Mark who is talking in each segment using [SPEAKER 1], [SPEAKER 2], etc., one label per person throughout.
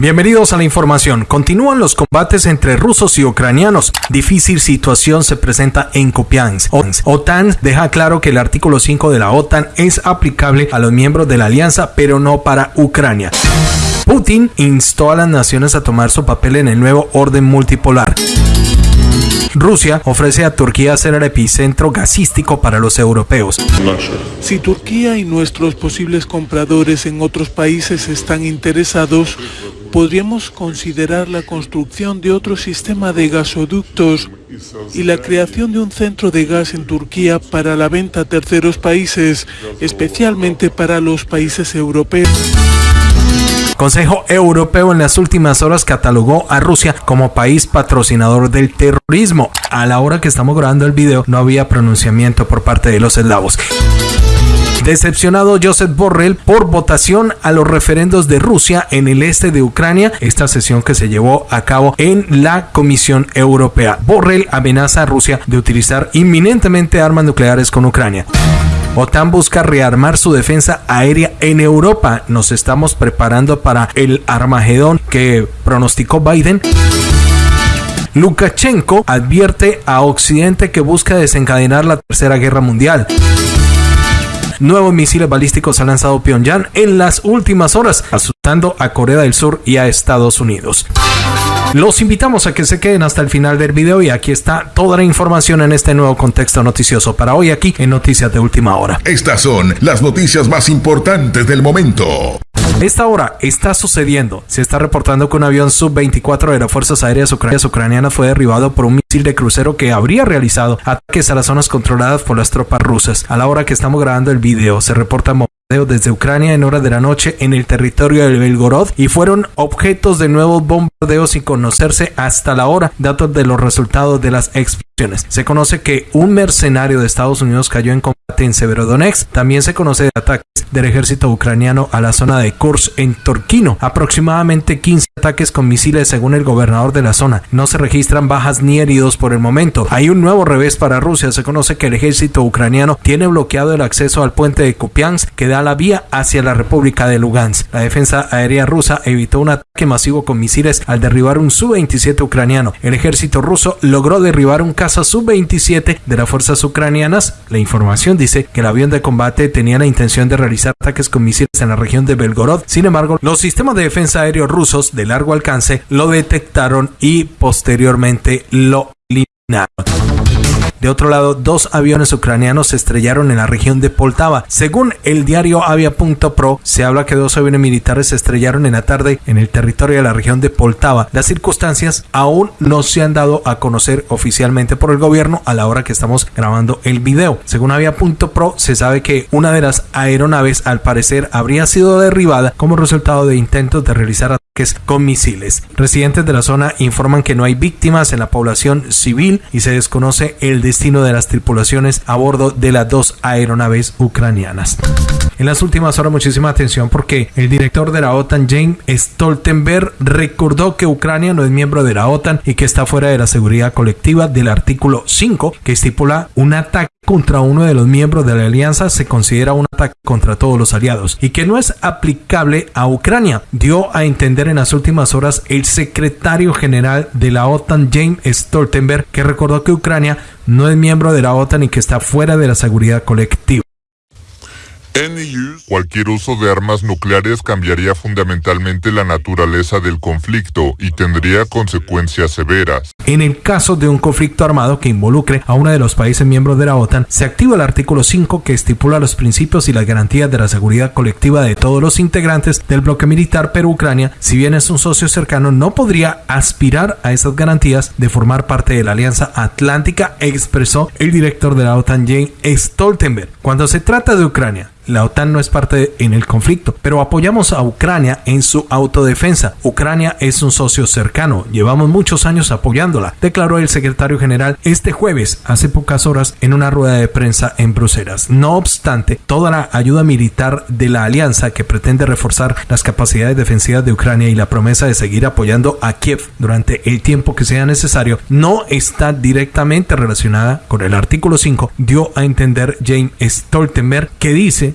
[SPEAKER 1] Bienvenidos a la información. Continúan los combates entre rusos y ucranianos. Difícil situación se presenta en Kupiansk. OTAN deja claro que el artículo 5 de la OTAN es aplicable a los miembros de la alianza, pero no para Ucrania. Putin instó a las naciones a tomar su papel en el nuevo orden multipolar. Rusia ofrece a Turquía ser el epicentro gasístico para los europeos.
[SPEAKER 2] Si Turquía y nuestros posibles compradores en otros países están interesados, podríamos considerar la construcción de otro sistema de gasoductos y la creación de un centro de gas en Turquía para la venta a terceros países, especialmente para los países europeos.
[SPEAKER 1] Consejo Europeo en las últimas horas catalogó a Rusia como país patrocinador del terrorismo. A la hora que estamos grabando el video no había pronunciamiento por parte de los eslavos. Decepcionado Josep Borrell por votación a los referendos de Rusia en el este de Ucrania, esta sesión que se llevó a cabo en la Comisión Europea. Borrell amenaza a Rusia de utilizar inminentemente armas nucleares con Ucrania. OTAN busca rearmar su defensa aérea en Europa. Nos estamos preparando para el Armagedón que pronosticó Biden. Lukashenko advierte a Occidente que busca desencadenar la Tercera Guerra Mundial. Nuevos misiles balísticos ha lanzado Pyongyang en las últimas horas, asustando a Corea del Sur y a Estados Unidos. Los invitamos a que se queden hasta el final del video y aquí está toda la información en este nuevo contexto noticioso para hoy aquí en Noticias de Última Hora.
[SPEAKER 3] Estas son las noticias más importantes del momento.
[SPEAKER 1] Esta hora está sucediendo. Se está reportando que un avión sub-24 de las Fuerzas Aéreas Ucranianas fue derribado por un misil de crucero que habría realizado ataques a las zonas controladas por las tropas rusas. A la hora que estamos grabando el video, se reporta desde Ucrania en horas de la noche en el territorio de Belgorod y fueron objetos de nuevos bombardeos sin conocerse hasta la hora datos de los resultados de las explosiones. Se conoce que un mercenario de Estados Unidos cayó en combate en Severodonetsk. También se conoce de ataques del ejército ucraniano a la zona de Kursk en Torquino. Aproximadamente 15 ataques con misiles según el gobernador de la zona. No se registran bajas ni heridos por el momento. Hay un nuevo revés para Rusia. Se conoce que el ejército ucraniano tiene bloqueado el acceso al puente de Kupiansk que da la vía hacia la República de Lugansk. La defensa aérea rusa evitó un ataque masivo con misiles al derribar un Su-27 ucraniano. El ejército ruso logró derribar un caza Su-27 de las fuerzas ucranianas. La información dice que el avión de combate tenía la intención de realizar ataques con misiles en la región de Belgorod. Sin embargo, los sistemas de defensa aéreo rusos de largo alcance lo detectaron y posteriormente lo eliminaron. De otro lado, dos aviones ucranianos se estrellaron en la región de Poltava. Según el diario Avia.pro, se habla que dos aviones militares se estrellaron en la tarde en el territorio de la región de Poltava. Las circunstancias aún no se han dado a conocer oficialmente por el gobierno a la hora que estamos grabando el video. Según Avia.pro, se sabe que una de las aeronaves al parecer habría sido derribada como resultado de intentos de realizar con misiles. Residentes de la zona informan que no hay víctimas en la población civil y se desconoce el destino de las tripulaciones a bordo de las dos aeronaves ucranianas. En las últimas horas muchísima atención porque el director de la OTAN James Stoltenberg recordó que Ucrania no es miembro de la OTAN y que está fuera de la seguridad colectiva del artículo 5 que estipula un ataque contra uno de los miembros de la alianza se considera un ataque contra todos los aliados y que no es aplicable a Ucrania, dio a entender en las últimas horas el secretario general de la OTAN James Stoltenberg que recordó que Ucrania no es miembro de la OTAN y que está fuera de la seguridad colectiva.
[SPEAKER 4] Cualquier uso de armas nucleares cambiaría fundamentalmente la naturaleza del conflicto y tendría consecuencias severas.
[SPEAKER 1] En el caso de un conflicto armado que involucre a uno de los países miembros de la OTAN, se activa el artículo 5 que estipula los principios y las garantías de la seguridad colectiva de todos los integrantes del bloque militar, pero Ucrania, si bien es un socio cercano, no podría aspirar a esas garantías de formar parte de la Alianza Atlántica, expresó el director de la OTAN, Jane Stoltenberg. Cuando se trata de Ucrania, la OTAN no es parte en el conflicto, pero apoyamos a Ucrania en su autodefensa. Ucrania es un socio cercano, llevamos muchos años apoyándola, declaró el secretario general este jueves, hace pocas horas, en una rueda de prensa en Bruselas. No obstante, toda la ayuda militar de la alianza que pretende reforzar las capacidades defensivas de Ucrania y la promesa de seguir apoyando a Kiev durante el tiempo que sea necesario no está directamente relacionada con el artículo 5, dio a entender James Stoltenberg, que dice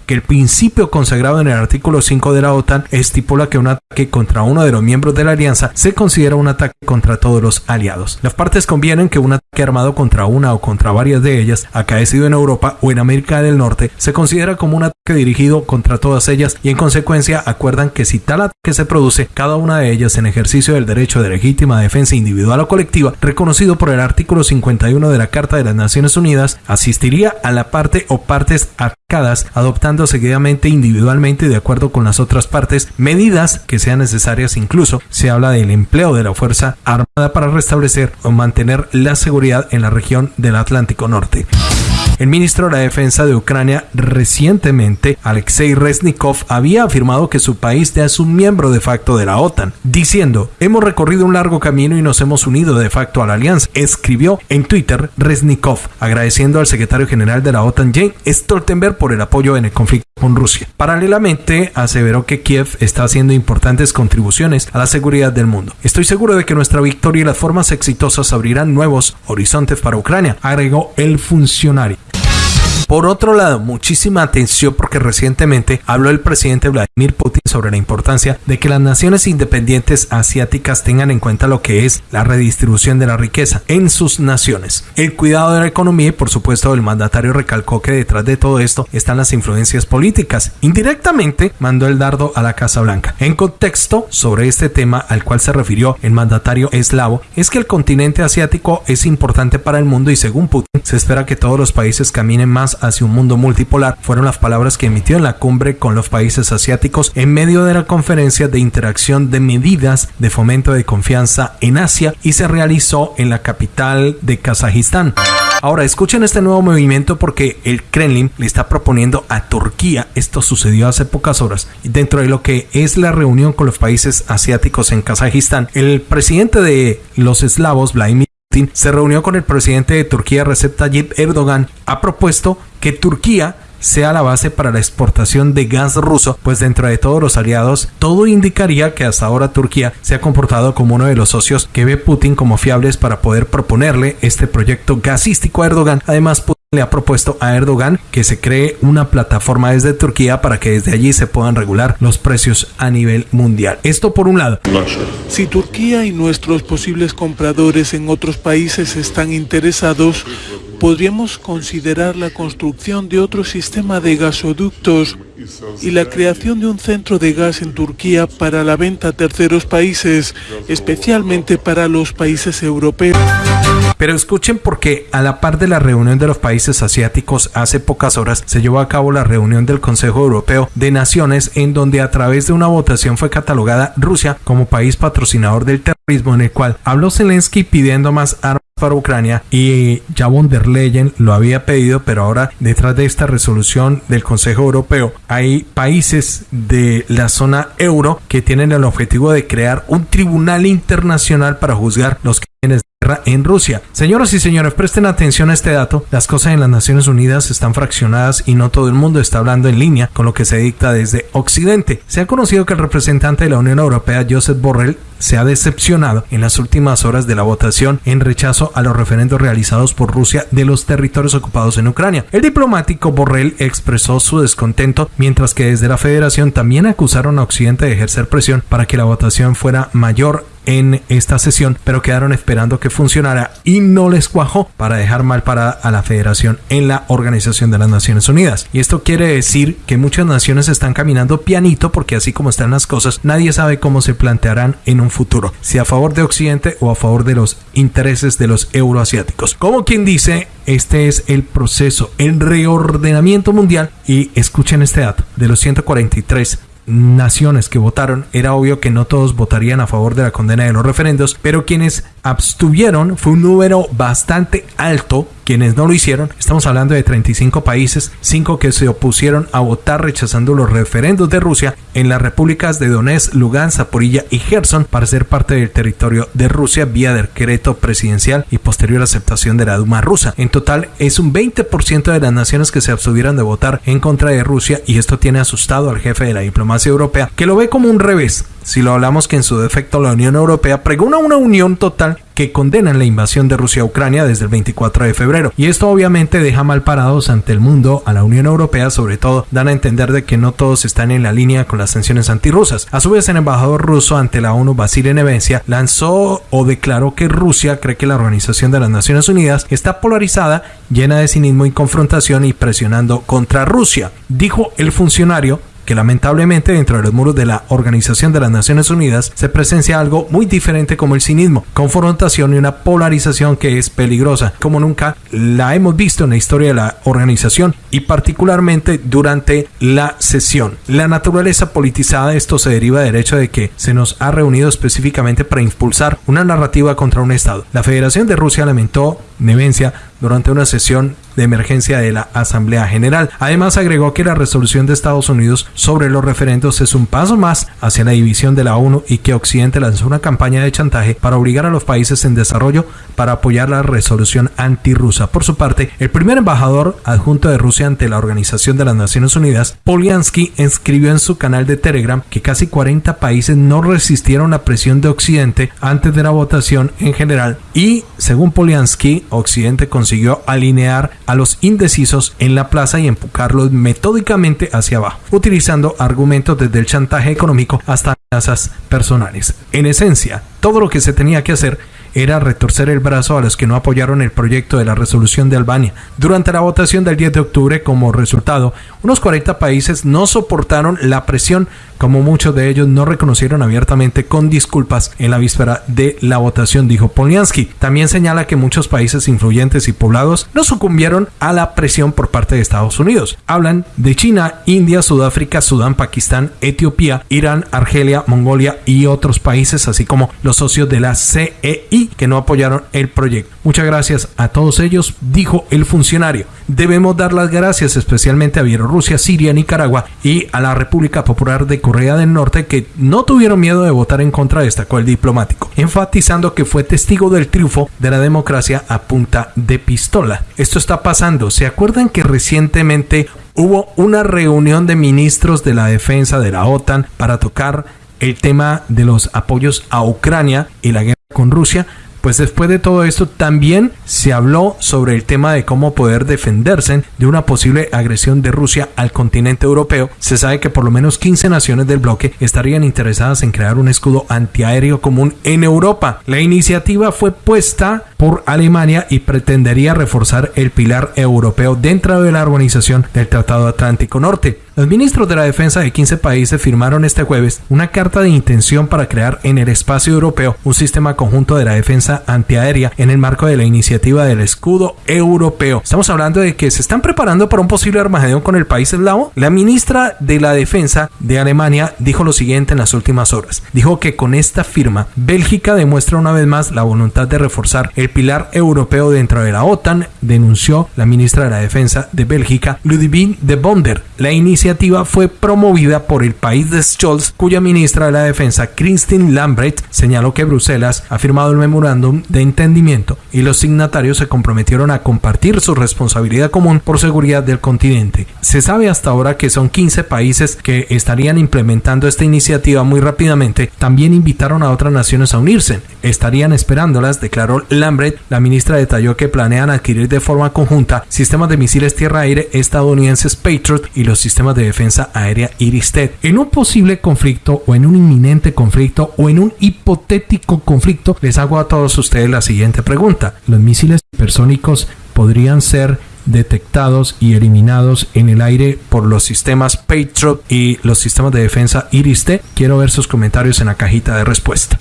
[SPEAKER 1] que el principio consagrado en el artículo 5 de la OTAN estipula que un ataque contra uno de los miembros de la alianza se considera un ataque contra todos los aliados. Las partes convienen que un ataque armado contra una o contra varias de ellas, acaecido en Europa o en América del Norte, se considera como un ataque dirigido contra todas ellas y en consecuencia acuerdan que si tal ataque se produce, cada una de ellas en ejercicio del derecho de legítima defensa individual o colectiva, reconocido por el artículo 51 de la Carta de las Naciones Unidas, asistiría a la parte o partes atacadas, adoptando seguidamente individualmente de acuerdo con las otras partes medidas que sean necesarias. Incluso se habla del empleo de la Fuerza Armada para restablecer o mantener la seguridad en la región del Atlántico Norte. El ministro de la Defensa de Ucrania recientemente, Alexei Reznikov, había afirmado que su país ya es un miembro de facto de la OTAN, diciendo, hemos recorrido un largo camino y nos hemos unido de facto a la alianza, escribió en Twitter Reznikov, agradeciendo al secretario general de la OTAN, Jane Stoltenberg, por el apoyo en el conflicto con Rusia. Paralelamente, aseveró que Kiev está haciendo importantes contribuciones a la seguridad del mundo. Estoy seguro de que nuestra victoria y las formas exitosas abrirán nuevos horizontes para Ucrania, agregó el funcionario. Por otro lado, muchísima atención porque recientemente habló el presidente Vladimir Putin sobre la importancia de que las naciones independientes asiáticas tengan en cuenta lo que es la redistribución de la riqueza en sus naciones. El cuidado de la economía y por supuesto el mandatario recalcó que detrás de todo esto están las influencias políticas. Indirectamente mandó el dardo a la Casa Blanca. En contexto sobre este tema al cual se refirió el mandatario eslavo es que el continente asiático es importante para el mundo y según Putin se espera que todos los países caminen más hacia un mundo multipolar fueron las palabras que emitió en la cumbre con los países asiáticos en medio de la conferencia de interacción de medidas de fomento de confianza en Asia y se realizó en la capital de Kazajistán. Ahora escuchen este nuevo movimiento porque el Kremlin le está proponiendo a Turquía, esto sucedió hace pocas horas, dentro de lo que es la reunión con los países asiáticos en Kazajistán, el presidente de los eslavos, Vladimir se reunió con el presidente de Turquía, Recep Tayyip Erdogan, ha propuesto que Turquía sea la base para la exportación de gas ruso, pues dentro de todos los aliados, todo indicaría que hasta ahora Turquía se ha comportado como uno de los socios que ve Putin como fiables para poder proponerle este proyecto gasístico a Erdogan. Además, Putin le ha propuesto a Erdogan que se cree una plataforma desde Turquía para que desde allí se puedan regular los precios a nivel mundial. Esto por un lado.
[SPEAKER 2] Si Turquía y nuestros posibles compradores en otros países están interesados, podríamos considerar la construcción de otro sistema de gasoductos y la creación de un centro de gas en Turquía para la venta a terceros países, especialmente para los países europeos.
[SPEAKER 1] Pero escuchen porque a la par de la reunión de los países asiáticos hace pocas horas se llevó a cabo la reunión del Consejo Europeo de Naciones en donde a través de una votación fue catalogada Rusia como país patrocinador del terrorismo en el cual habló Zelensky pidiendo más armas para Ucrania y ya von der Leyen lo había pedido, pero ahora detrás de esta resolución del Consejo Europeo hay países de la zona euro que tienen el objetivo de crear un tribunal internacional para juzgar los guerra en Rusia. Señoras y señores, presten atención a este dato. Las cosas en las Naciones Unidas están fraccionadas y no todo el mundo está hablando en línea con lo que se dicta desde Occidente. Se ha conocido que el representante de la Unión Europea, Joseph Borrell, se ha decepcionado en las últimas horas de la votación en rechazo a los referendos realizados por Rusia de los territorios ocupados en Ucrania. El diplomático Borrell expresó su descontento, mientras que desde la federación también acusaron a Occidente de ejercer presión para que la votación fuera mayor en esta sesión, pero quedaron esperando que funcionara y no les cuajó para dejar mal parada a la federación en la Organización de las Naciones Unidas. Y esto quiere decir que muchas naciones están caminando pianito porque así como están las cosas, nadie sabe cómo se plantearán en un futuro, si a favor de Occidente o a favor de los intereses de los euroasiáticos. Como quien dice, este es el proceso, el reordenamiento mundial y escuchen este dato, de los 143 naciones que votaron, era obvio que no todos votarían a favor de la condena de los referendos, pero quienes abstuvieron fue un número bastante alto quienes no lo hicieron, estamos hablando de 35 países, 5 que se opusieron a votar rechazando los referendos de Rusia en las repúblicas de Donetsk, Lugansk, Zaporilla y Gerson para ser parte del territorio de Rusia vía decreto presidencial y posterior aceptación de la Duma rusa. En total es un 20% de las naciones que se abstuvieron de votar en contra de Rusia y esto tiene asustado al jefe de la diplomacia europea que lo ve como un revés si lo hablamos que en su defecto la Unión Europea pregona una unión total que condenan la invasión de Rusia a Ucrania desde el 24 de febrero. Y esto obviamente deja mal parados ante el mundo a la Unión Europea, sobre todo dan a entender de que no todos están en la línea con las sanciones antirrusas. A su vez, el embajador ruso ante la ONU, Vasily Nevencia, lanzó o declaró que Rusia cree que la Organización de las Naciones Unidas está polarizada, llena de cinismo y confrontación y presionando contra Rusia. Dijo el funcionario lamentablemente dentro de los muros de la Organización de las Naciones Unidas se presencia algo muy diferente como el cinismo, confrontación y una polarización que es peligrosa, como nunca la hemos visto en la historia de la organización y particularmente durante la sesión. La naturaleza politizada de esto se deriva del hecho de que se nos ha reunido específicamente para impulsar una narrativa contra un Estado. La Federación de Rusia lamentó Nevencia durante una sesión de emergencia de la Asamblea General. Además agregó que la resolución de Estados Unidos sobre los referendos es un paso más hacia la división de la ONU y que Occidente lanzó una campaña de chantaje para obligar a los países en desarrollo para apoyar la resolución antirrusa. Por su parte, el primer embajador adjunto de Rusia ante la Organización de las Naciones Unidas, Polyansky, escribió en su canal de Telegram que casi 40 países no resistieron la presión de Occidente antes de la votación en general y, según Polyansky, Occidente consiguió alinear a los indecisos en la plaza y empujarlos metódicamente hacia abajo, utilizando argumentos desde el chantaje económico hasta amenazas personales. En esencia, todo lo que se tenía que hacer era retorcer el brazo a los que no apoyaron el proyecto de la resolución de Albania. Durante la votación del 10 de octubre, como resultado, unos 40 países no soportaron la presión, como muchos de ellos no reconocieron abiertamente con disculpas en la víspera de la votación, dijo Polyansky. También señala que muchos países influyentes y poblados no sucumbieron a la presión por parte de Estados Unidos. Hablan de China, India, Sudáfrica, Sudán, Pakistán, Etiopía, Irán, Argelia, Mongolia y otros países, así como los socios de la CEI que no apoyaron el proyecto. Muchas gracias a todos ellos, dijo el funcionario. Debemos dar las gracias especialmente a Bielorrusia, Siria, Nicaragua y a la República Popular de Corea del Norte que no tuvieron miedo de votar en contra, destacó el diplomático, enfatizando que fue testigo del triunfo de la democracia a punta de pistola. Esto está pasando. ¿Se acuerdan que recientemente hubo una reunión de ministros de la defensa de la OTAN para tocar el tema de los apoyos a Ucrania y la guerra con Rusia, pues después de todo esto también se habló sobre el tema de cómo poder defenderse de una posible agresión de Rusia al continente europeo. Se sabe que por lo menos 15 naciones del bloque estarían interesadas en crear un escudo antiaéreo común en Europa. La iniciativa fue puesta por Alemania y pretendería reforzar el pilar europeo dentro de la organización del Tratado Atlántico Norte. Los ministros de la defensa de 15 países firmaron este jueves una carta de intención para crear en el espacio europeo un sistema conjunto de la defensa antiaérea en el marco de la iniciativa del escudo europeo. Estamos hablando de que se están preparando para un posible armagedón con el país eslavo. La ministra de la defensa de Alemania dijo lo siguiente en las últimas horas. Dijo que con esta firma Bélgica demuestra una vez más la voluntad de reforzar el pilar europeo dentro de la OTAN, denunció la ministra de la defensa de Bélgica, Ludwig de Bonder. La iniciativa fue promovida por el país de Scholz, cuya ministra de la Defensa, Christine Lambrecht, señaló que Bruselas ha firmado el memorándum de entendimiento y los signatarios se comprometieron a compartir su responsabilidad común por seguridad del continente. Se sabe hasta ahora que son 15 países que estarían implementando esta iniciativa muy rápidamente. También invitaron a otras naciones a unirse. Estarían esperándolas, declaró Lambrecht. La ministra detalló que planean adquirir de forma conjunta sistemas de misiles tierra-aire estadounidenses Patriot y los sistemas de defensa aérea Iristed. En un posible conflicto o en un inminente conflicto o en un hipotético conflicto, les hago a todos ustedes la siguiente pregunta. ¿Los misiles hipersónicos podrían ser detectados y eliminados en el aire por los sistemas Patriot y los sistemas de defensa Iris-T? Quiero ver sus comentarios en la cajita de respuesta.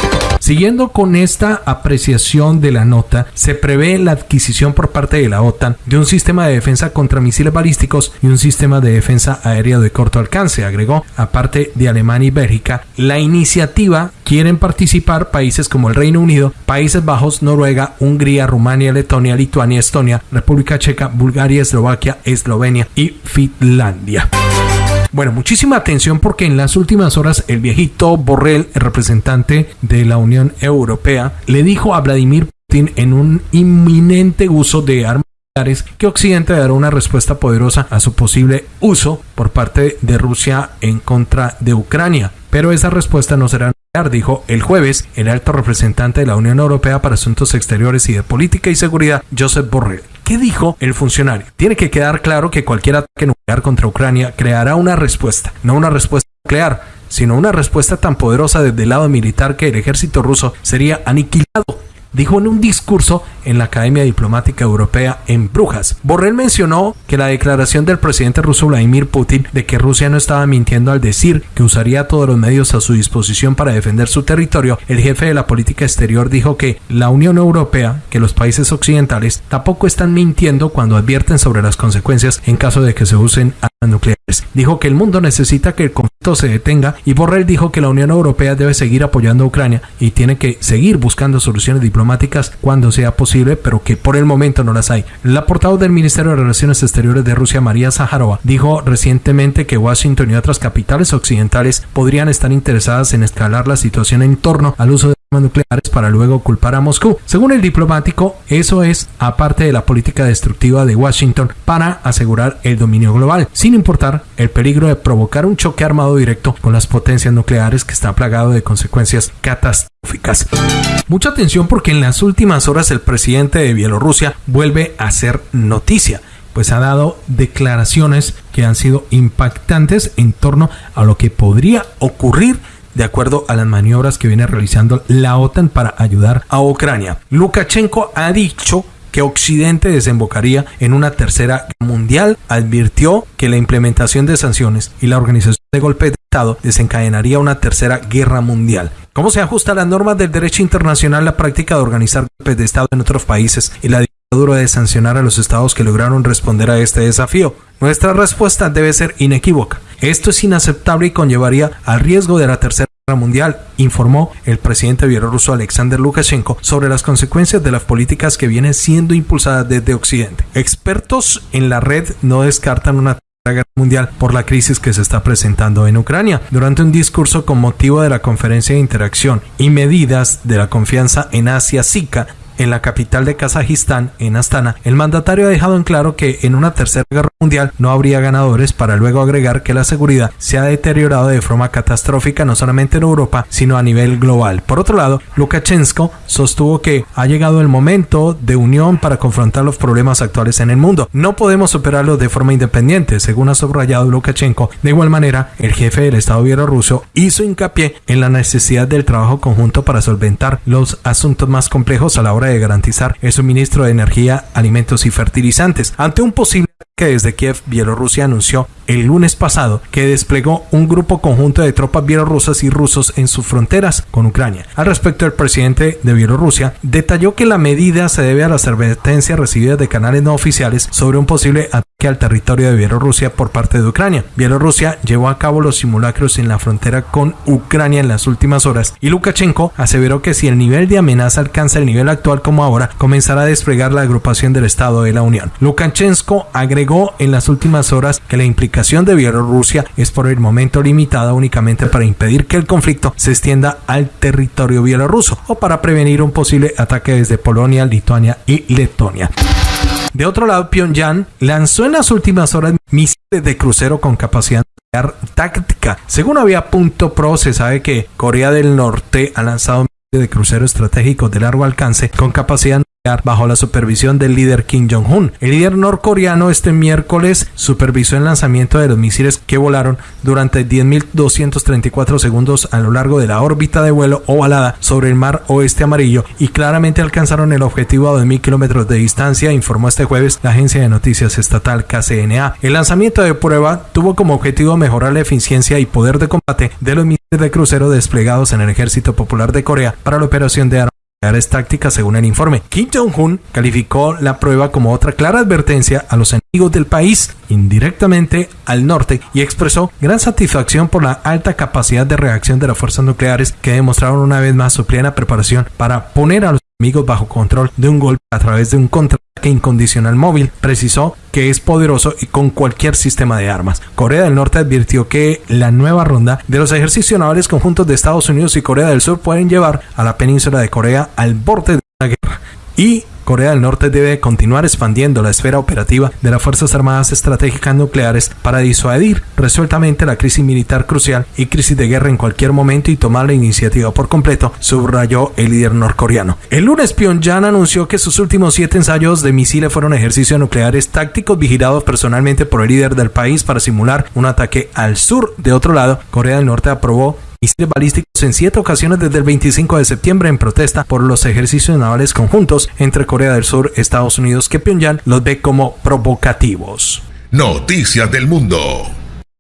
[SPEAKER 1] Siguiendo con esta apreciación de la nota, se prevé la adquisición por parte de la OTAN de un sistema de defensa contra misiles balísticos y un sistema de defensa aéreo de corto alcance, agregó, aparte de Alemania y Bélgica. La iniciativa quieren participar países como el Reino Unido, Países Bajos, Noruega, Hungría, Rumania, Letonia, Lituania, Estonia, República Checa, Bulgaria, Eslovaquia, Eslovenia y Finlandia. Bueno, muchísima atención porque en las últimas horas el viejito Borrell, el representante de la Unión Europea, le dijo a Vladimir Putin en un inminente uso de armas que Occidente dará una respuesta poderosa a su posible uso por parte de Rusia en contra de Ucrania. Pero esa respuesta no será dijo el jueves el alto representante de la Unión Europea para Asuntos Exteriores y de Política y Seguridad, Josep Borrell. ¿Qué dijo el funcionario? Tiene que quedar claro que cualquier ataque nuclear contra Ucrania creará una respuesta, no una respuesta nuclear, sino una respuesta tan poderosa desde el lado militar que el ejército ruso sería aniquilado dijo en un discurso en la Academia Diplomática Europea en Brujas. Borrell mencionó que la declaración del presidente ruso Vladimir Putin de que Rusia no estaba mintiendo al decir que usaría todos los medios a su disposición para defender su territorio, el jefe de la política exterior dijo que la Unión Europea, que los países occidentales tampoco están mintiendo cuando advierten sobre las consecuencias en caso de que se usen armas nucleares. Dijo que el mundo necesita que el conflicto se detenga y Borrell dijo que la Unión Europea debe seguir apoyando a Ucrania y tiene que seguir buscando soluciones diplomáticas cuando sea posible, pero que por el momento no las hay. La portavoz del Ministerio de Relaciones Exteriores de Rusia, María Zaharova, dijo recientemente que Washington y otras capitales occidentales podrían estar interesadas en escalar la situación en torno al uso de nucleares para luego culpar a Moscú. Según el diplomático, eso es aparte de la política destructiva de Washington para asegurar el dominio global, sin importar el peligro de provocar un choque armado directo con las potencias nucleares que está plagado de consecuencias catastróficas. Mucha atención porque en las últimas horas el presidente de Bielorrusia vuelve a ser noticia pues ha dado declaraciones que han sido impactantes en torno a lo que podría ocurrir de acuerdo a las maniobras que viene realizando la OTAN para ayudar a Ucrania. Lukashenko ha dicho que Occidente desembocaría en una tercera guerra mundial, advirtió que la implementación de sanciones y la organización de golpes de Estado desencadenaría una tercera guerra mundial. ¿Cómo se ajusta a las normas del derecho internacional la práctica de organizar golpes de Estado en otros países y la dictadura de sancionar a los estados que lograron responder a este desafío? Nuestra respuesta debe ser inequívoca. Esto es inaceptable y conllevaría al riesgo de la Tercera Guerra Mundial, informó el presidente bielorruso Alexander Lukashenko sobre las consecuencias de las políticas que vienen siendo impulsadas desde Occidente. Expertos en la red no descartan una Guerra Mundial por la crisis que se está presentando en Ucrania. Durante un discurso con motivo de la conferencia de interacción y medidas de la confianza en Asia SICA en la capital de Kazajistán, en Astana, el mandatario ha dejado en claro que en una tercera guerra mundial no habría ganadores para luego agregar que la seguridad se ha deteriorado de forma catastrófica no solamente en Europa, sino a nivel global. Por otro lado, Lukashenko sostuvo que ha llegado el momento de unión para confrontar los problemas actuales en el mundo. No podemos superarlos de forma independiente, según ha subrayado Lukashenko. De igual manera, el jefe del Estado bielorruso hizo hincapié en la necesidad del trabajo conjunto para solventar los asuntos más complejos a la hora de garantizar el suministro de energía, alimentos y fertilizantes. Ante un posible desde Kiev, Bielorrusia anunció el lunes pasado que desplegó un grupo conjunto de tropas bielorrusas y rusos en sus fronteras con Ucrania. Al respecto, el presidente de Bielorrusia detalló que la medida se debe a las advertencias recibidas de canales no oficiales sobre un posible ataque al territorio de Bielorrusia por parte de Ucrania. Bielorrusia llevó a cabo los simulacros en la frontera con Ucrania en las últimas horas y Lukashenko aseveró que si el nivel de amenaza alcanza el nivel actual como ahora, comenzará a desplegar la agrupación del Estado de la Unión. Lukashenko agregó en las últimas horas que la implicación de Bielorrusia es por el momento limitada únicamente para impedir que el conflicto se extienda al territorio bielorruso o para prevenir un posible ataque desde Polonia, Lituania y Letonia. De otro lado, Pyongyang lanzó en las últimas horas misiles de crucero con capacidad táctica. Según había punto pro, se sabe que Corea del Norte ha lanzado misiles de crucero estratégicos de largo alcance con capacidad bajo la supervisión del líder Kim Jong-un. El líder norcoreano este miércoles supervisó el lanzamiento de los misiles que volaron durante 10.234 segundos a lo largo de la órbita de vuelo ovalada sobre el mar oeste amarillo y claramente alcanzaron el objetivo a 2.000 kilómetros de distancia, informó este jueves la agencia de noticias estatal KCNA. El lanzamiento de prueba tuvo como objetivo mejorar la eficiencia y poder de combate de los misiles de crucero desplegados en el Ejército Popular de Corea para la operación de armas tácticas según el informe. Kim Jong-un calificó la prueba como otra clara advertencia a los enemigos del país, indirectamente al norte, y expresó gran satisfacción por la alta capacidad de reacción de las fuerzas nucleares que demostraron una vez más su plena preparación para poner a los enemigos bajo control de un golpe a través de un contraataque incondicional móvil. Precisó que es poderoso y con cualquier sistema de armas. Corea del Norte advirtió que la nueva ronda de los ejercicios navales conjuntos de Estados Unidos y Corea del Sur pueden llevar a la península de Corea al borde de una guerra. Y Corea del Norte debe continuar expandiendo la esfera operativa de las Fuerzas Armadas Estratégicas Nucleares para disuadir resueltamente la crisis militar crucial y crisis de guerra en cualquier momento y tomar la iniciativa por completo, subrayó el líder norcoreano. El lunes Pyongyang anunció que sus últimos siete ensayos de misiles fueron ejercicios nucleares tácticos vigilados personalmente por el líder del país para simular un ataque al sur. De otro lado, Corea del Norte aprobó misiles balísticos en siete ocasiones desde el 25 de septiembre en protesta por los ejercicios navales conjuntos entre Corea del Sur Estados Unidos que Pyongyang los ve como provocativos.
[SPEAKER 3] Noticias del Mundo.